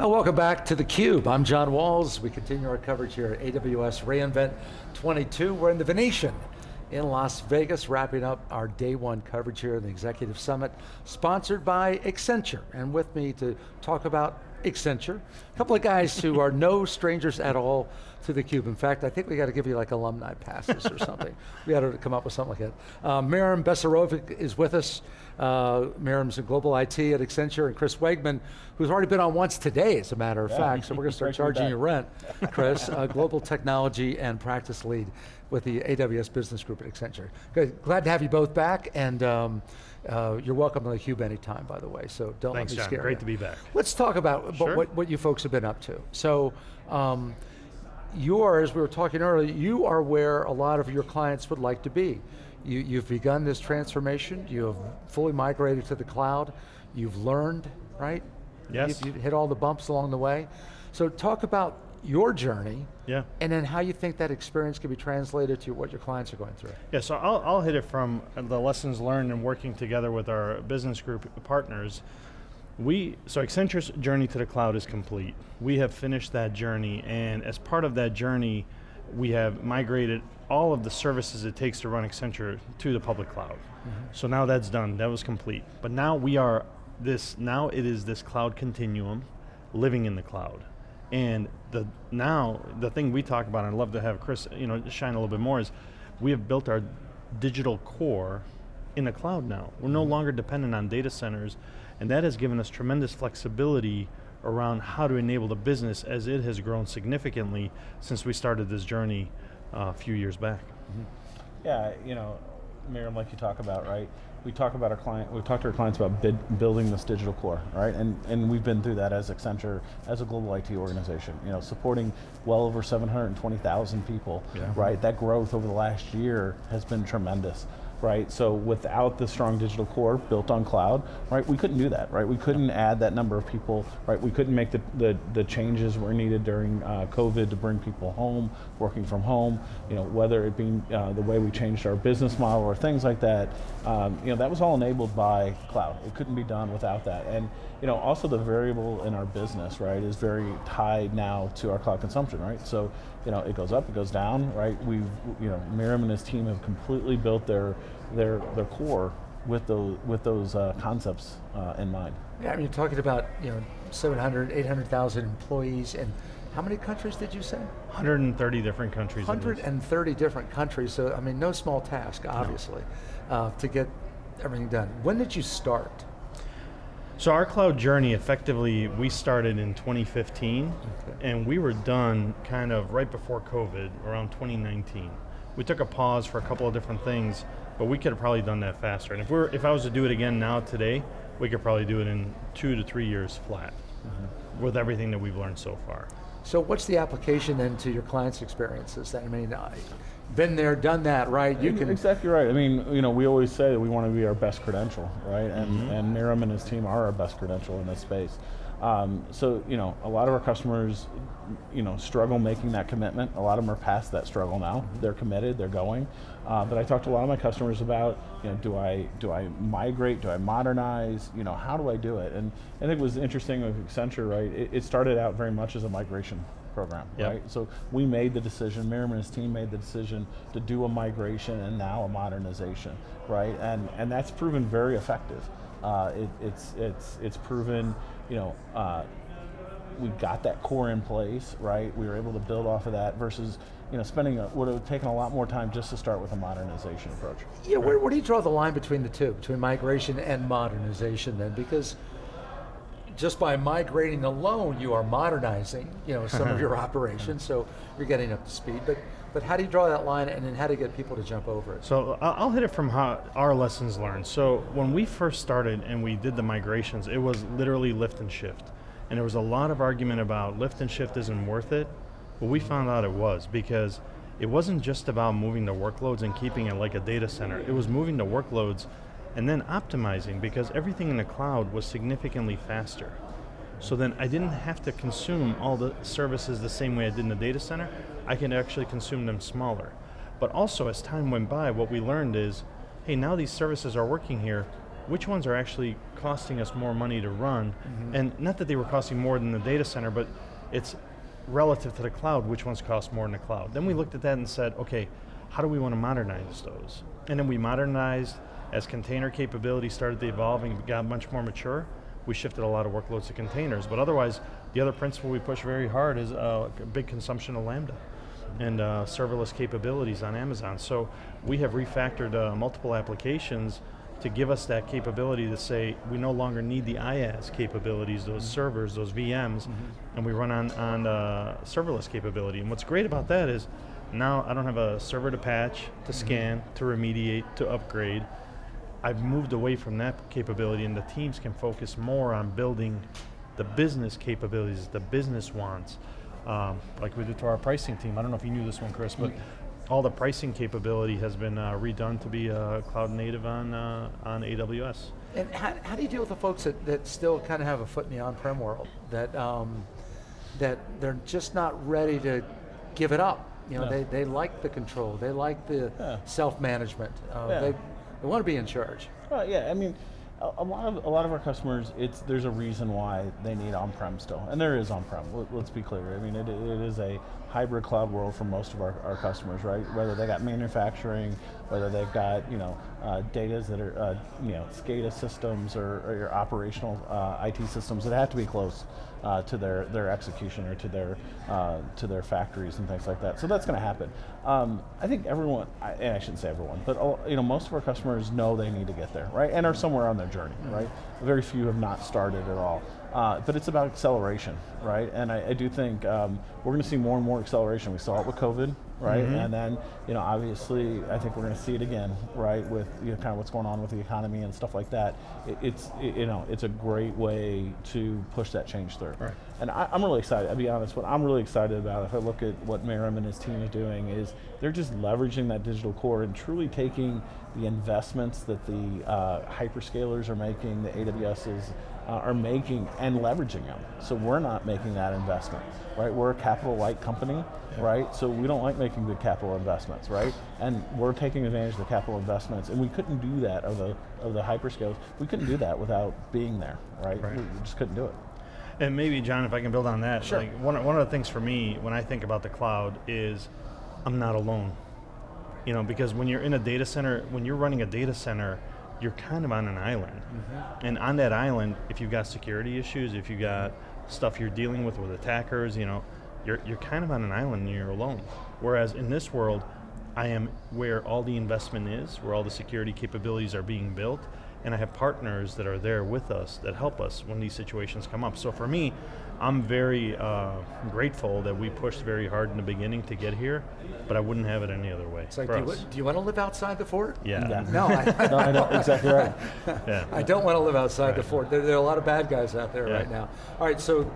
Uh, welcome back to theCUBE. I'm John Walls. We continue our coverage here at AWS reInvent 22. We're in the Venetian in Las Vegas, wrapping up our day one coverage here in the Executive Summit, sponsored by Accenture. And with me to talk about Accenture, a couple of guys who are no strangers at all to theCUBE. In fact, I think we got to give you like alumni passes or something. We got to come up with something like that. Uh, Merim Becirovic is with us. Uh, Merim's in global IT at Accenture, and Chris Wegmann, who's already been on once today, as a matter of yeah. fact, so we're going to start charging you rent. Chris, uh, global technology and practice lead with the AWS Business Group at Accenture. Good, glad to have you both back, and um, uh, you're welcome to the Cube anytime, by the way, so don't Thanks, let me John. scare Great you. to be back. Let's talk about sure. what, what you folks have been up to. So, um, yours, we were talking earlier, you are where a lot of your clients would like to be. You, you've begun this transformation, you have fully migrated to the cloud, you've learned, right? Yes. You've, you've hit all the bumps along the way. So talk about your journey, yeah. and then how you think that experience can be translated to what your clients are going through. Yeah, so I'll, I'll hit it from the lessons learned and working together with our business group partners. We, so Accenture's journey to the cloud is complete. We have finished that journey, and as part of that journey, we have migrated all of the services it takes to run Accenture to the public cloud. Mm -hmm. So now that's done, that was complete. But now we are this, now it is this cloud continuum, living in the cloud. And the now, the thing we talk about, and I'd love to have Chris you know, shine a little bit more, is we have built our digital core in the cloud now. We're no longer dependent on data centers, and that has given us tremendous flexibility around how to enable the business as it has grown significantly since we started this journey uh, a few years back. Mm -hmm. Yeah, you know, Merim, like you talk about, right? We talk about our client, we've talked to our clients about bid, building this digital core, right? And, and we've been through that as Accenture, as a global IT organization, you know, supporting well over 720,000 people, yeah. right? That growth over the last year has been tremendous right? So without the strong digital core built on cloud, right, we couldn't do that, right? We couldn't add that number of people, right? We couldn't make the, the, the changes were needed during uh, COVID to bring people home, working from home, you know, whether it be uh, the way we changed our business model or things like that, um, you know, that was all enabled by cloud. It couldn't be done without that. And, you know, also the variable in our business, right, is very tied now to our cloud consumption, right? So, you know, it goes up, it goes down, right? We've, you know, Merim and his team have completely built their their their core with those with those uh, concepts uh, in mind. Yeah, I mean, you're talking about you know 700, 800,000 employees, and how many countries did you say? 130 different countries. 130 different countries. So I mean, no small task, obviously, no. uh, to get everything done. When did you start? So our cloud journey, effectively, we started in 2015, okay. and we were done kind of right before COVID, around 2019. We took a pause for a couple of different things, but we could have probably done that faster. And if we're, if I was to do it again now today, we could probably do it in two to three years flat, mm -hmm. with everything that we've learned so far. So what's the application then to your clients' experiences? Then I mean, I, been there, done that, right? You can exactly right. I mean, you know, we always say that we want to be our best credential, right? And mm -hmm. and Merim and his team are our best credential in this space. Um, so you know, a lot of our customers, you know, struggle making that commitment. A lot of them are past that struggle now. Mm -hmm. They're committed. They're going. Uh, but I talked to a lot of my customers about, you know, do I do I migrate? Do I modernize? You know, how do I do it? And I think it was interesting with Accenture, right? It, it started out very much as a migration program, yep. right? So we made the decision, Merim and his team made the decision to do a migration and now a modernization, right? And and that's proven very effective. Uh, it, it's it's it's proven, you know. Uh, we got that core in place, right? We were able to build off of that versus you know, spending a, would have taken a lot more time just to start with a modernization approach. Yeah, where, where do you draw the line between the two, between migration and modernization then? Because just by migrating alone, you are modernizing, you know, some of your operations, so you're getting up to speed. But but how do you draw that line, and then how do you get people to jump over it? So I'll hit it from how our lessons learned. So when we first started and we did the migrations, it was literally lift and shift, and there was a lot of argument about lift and shift isn't worth it. But we found out it was because it wasn't just about moving the workloads and keeping it like a data center. It was moving the workloads and then optimizing because everything in the cloud was significantly faster. So then I didn't have to consume all the services the same way I did in the data center. I can actually consume them smaller. But also as time went by, what we learned is, hey, now these services are working here, which ones are actually costing us more money to run, Mm-hmm. and not that they were costing more than the data center, but it's relative to the cloud, which ones cost more in the cloud. Then we looked at that and said, okay, how do we want to modernize those? And then we modernized as container capability started to evolve and got much more mature. We shifted a lot of workloads to containers, but otherwise, the other principle we push very hard is uh, a big consumption of Lambda and uh, serverless capabilities on Amazon. So we have refactored uh, multiple applications to give us that capability to say we no longer need the IaaS capabilities, those servers, those VMs, and we run on, on uh, serverless capability. And what's great about that is now I don't have a server to patch, to scan, to remediate, to upgrade. I've moved away from that capability and the teams can focus more on building the business capabilities, the business wants. Um, like we did to our pricing team. I don't know if you knew this one, Chris, but all the pricing capability has been uh, redone to be uh, cloud native on, uh, on AWS. And how, how do you deal with the folks that, that still kind of have a foot in the on-prem world? That, um, that they're just not ready to give it up. You know, Yeah. they, they like the control, they like the Yeah. self-management. Uh, Yeah. they, they want to be in charge. Well, yeah, I mean, a, a lot of a lot of our customers, it's there's a reason why they need on-prem still, and there is on-prem. Let, us be clear. I mean, it, it is a hybrid cloud world for most of our, our customers, right? Whether they got manufacturing, whether they've got you know uh, that are uh, you know SCADA systems or, or your operational uh, IT systems that have to be close uh, to their their execution or to their uh, to their factories and things like that. So that's going to happen. Um, I think everyone, I, and I shouldn't say everyone, but all- you know most of our customers know they need to get there, right, and are somewhere on their journey, right. Very few have not started at all. Uh, but it's about acceleration, right? And I, I do think um, we're going to see more and more acceleration. We saw it with COVID, right? And then, you know, obviously, I think we're going to see it again, right? With you know, kind of what's going on with the economy and stuff like that. It, it's it, you know, it's a great way to push that change through. Right. And I, I'm really excited. I'll be honest. What I'm really excited about, if I look at what Merim and his team is doing, is they're just leveraging that digital core and truly taking the investments that the uh, hyperscalers are making, the AWSs uh, are making, and leveraging them. So we're not making that investment, right? We're a capital light company, right? So we don't like making big capital investments, right? And we're taking advantage of the capital investments, and we couldn't do that of the of the hyperscalers. We couldn't do that without being there, right? Right. We we just couldn't do it. And maybe, John, if I can build on that, Sure. like one, one of the things for me when I think about the cloud is I'm not alone. You know, because when you're in a data center, when you're running a data center, you're kind of on an island. Mm-hmm. And on that island, if you've got security issues, if you've got stuff you're dealing with with attackers, you know, you're, you're kind of on an island and you're alone. Whereas in this world, I am where all the investment is, where all the security capabilities are being built, and I have partners that are there with us that help us when these situations come up. So for me, I'm very uh, grateful that we pushed very hard in the beginning to get here, but I wouldn't have it any other way. It's like, do you, do you want to live outside the fort? Yeah. Yeah. No, I, no, I know exactly right. yeah. I don't want to live outside the fort. There, there are a lot of bad guys out there Yeah. right now. All right, so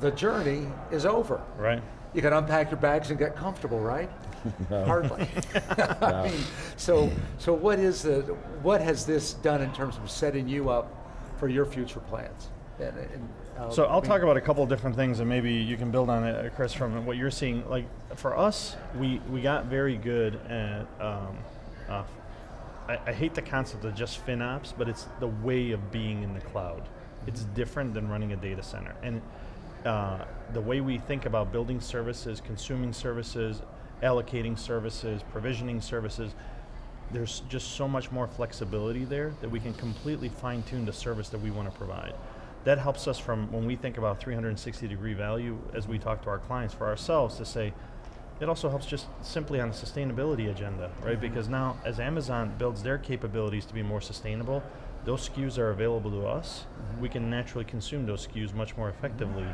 the journey is over. Right. You can unpack your bags and get comfortable, right? Hardly. I mean, so so what is the what has this done in terms of setting you up for your future plans? And, and, uh, So I I'll mean, talk about a couple of different things, and maybe you can build on it, uh, Chris, from what you're seeing. Like for us, we we got very good at. Um, uh, I, I hate the concept of just FinOps, but it's the way of being in the cloud. It's different than running a data center, and uh, the way we think about building services, consuming services, allocating services, provisioning services, there's just so much more flexibility there that we can completely fine tune the service that we want to provide. That helps us from when we think about 360 degree value as we talk to our clients for ourselves to say, it also helps just simply on the sustainability agenda, right? Because now as Amazon builds their capabilities to be more sustainable, those SKUs are available to us. We can naturally consume those SKUs much more effectively.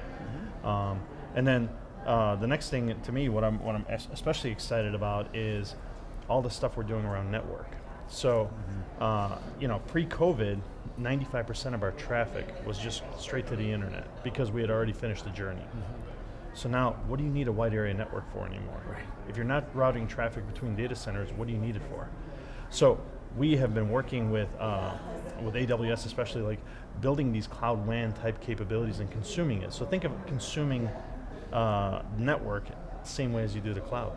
Um, and then uh, the next thing to me, what I'm, what I'm especially excited about is all the stuff we're doing around network. So, uh, you know, pre-COVID, 95% of our traffic was just straight to the internet because we had already finished the journey. So now, what do you need a wide area network for anymore? If you're not routing traffic between data centers, what do you need it for? So we have been working with uh, with AWS, especially like building these cloud WAN type capabilities and consuming it. So think of consuming uh, network same way as you do the cloud.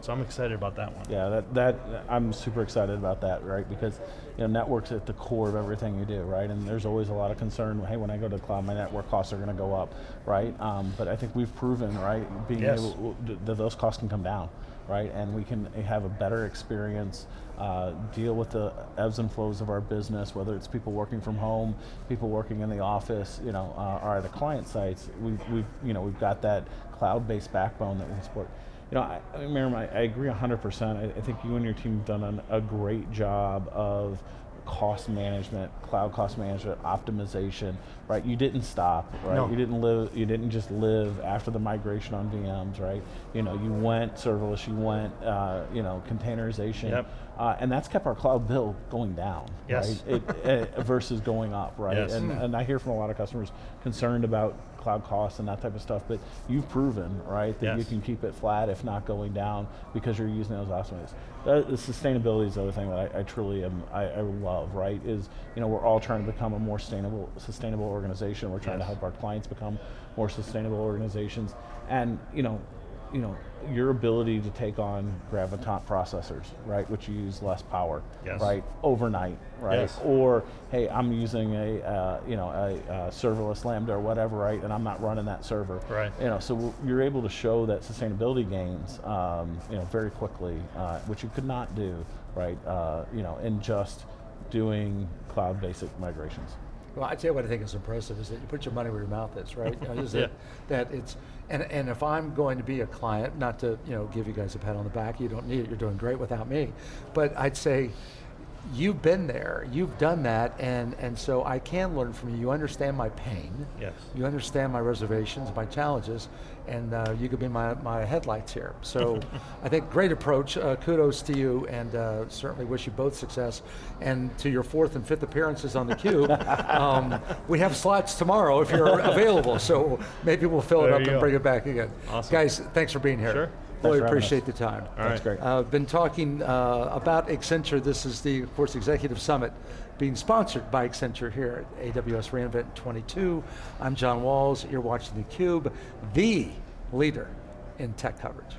So I'm excited about that one. Yeah, that, that I'm super excited about that, right? Because you know, networks at the core of everything you do, right? And there's always a lot of concern. Hey, when I go to the cloud, my network costs are going to go up, right? Um, but I think we've proven, right, being Yes. able that those costs can come down, right? And we can have a better experience, uh, deal with the ebbs and flows of our business, whether it's people working from home, people working in the office, you know, uh, or the client sites. We've, we've, you know, we've got that cloud-based backbone that we support. You know, I, Merim, I, I agree 100%. I, I think you and your team have done an, a great job of cost management, cloud cost management, optimization, right? You didn't stop, right? No. You didn't live, you didn't just live after the migration on VMs, right? You know, you went serverless, you went, uh, you know, containerization. Yep. Uh, and that's kept our cloud bill going down, Yes. right? It, uh, versus going up, right? Yes. And, and I hear from a lot of customers concerned about cloud costs and that type of stuff, but you've proven, right, that you can keep it flat if not going down because you're using those optimizations. That, the sustainability is the other thing that I, I truly am, I, I love, right, is, you know, we're all trying to become a more sustainable, sustainable organization. We're trying to help our clients become more sustainable organizations. And, you know, you know, your ability to take on graviton processors, right, which use less power, Yes. right, overnight, right, Yes. or hey, I'm using a uh, you know a, uh serverless Lambda or whatever, right, and I'm not running that server, Right. You know, so you're able to show that sustainability gains, um, you know, very quickly, uh, which you could not do, right, uh, you know, in just doing cloud basic migrations. Well, I tell you what I think is impressive is that you put your money where your mouth is, right? You know, is that, that it's, and, and if I'm going to be a client, not to you know give you guys a pat on the back, you don't need it. You're doing great without me, but I'd say you've been there, you've done that, and and so I can learn from you. You understand my pain. Yes. You understand my reservations, my challenges, and uh, you could be my, my headlights here. So I think great approach. Uh, kudos to you, and uh, certainly wish you both success. And to your fourth and fifth appearances on the cube, um, we have slots tomorrow if you're available. So maybe we'll fill it up and go. bring it back again. Awesome. Guys, thanks for being here. Sure. Really Thanks for having appreciate the time. All That's right. great. I've uh, been talking uh, about Accenture. This is the, of course, Executive Summit being sponsored by Accenture here at AWS reInvent 22. I'm John Walls. You're watching theCUBE, the leader in tech coverage.